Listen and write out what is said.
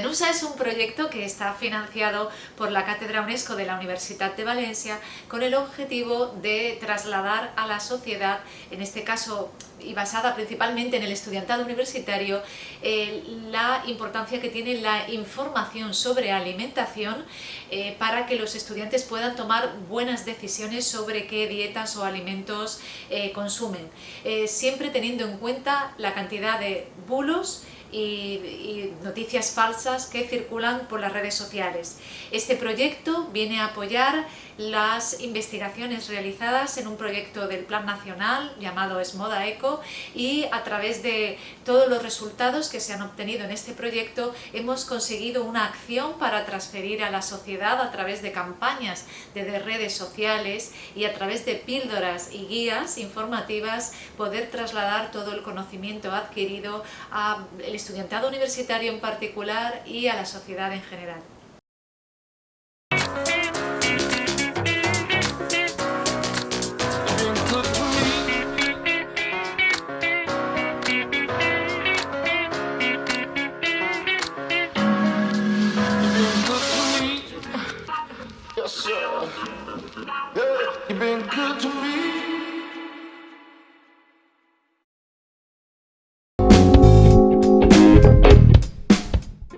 Cadenusa es un proyecto que está financiado por la Cátedra UNESCO de la Universidad de Valencia con el objetivo de trasladar a la sociedad, en este caso y basada principalmente en el estudiantado universitario, eh, la importancia que tiene la información sobre alimentación eh, para que los estudiantes puedan tomar buenas decisiones sobre qué dietas o alimentos eh, consumen, siempre teniendo en cuenta la cantidad de bulos y, noticias falsas que circulan por las redes sociales. Este proyecto viene a apoyar las investigaciones realizadas en un proyecto del Plan Nacional llamado Esmoda Eco y a través de todos los resultados que se han obtenido en este proyecto hemos conseguido una acción para transferir a la sociedad a través de campañas de redes sociales y a través de píldoras y guías informativas poder trasladar todo el conocimiento adquirido al estudiantado universitario en particular y a la sociedad en general. Yes, sir. Yeah, you've been good to me.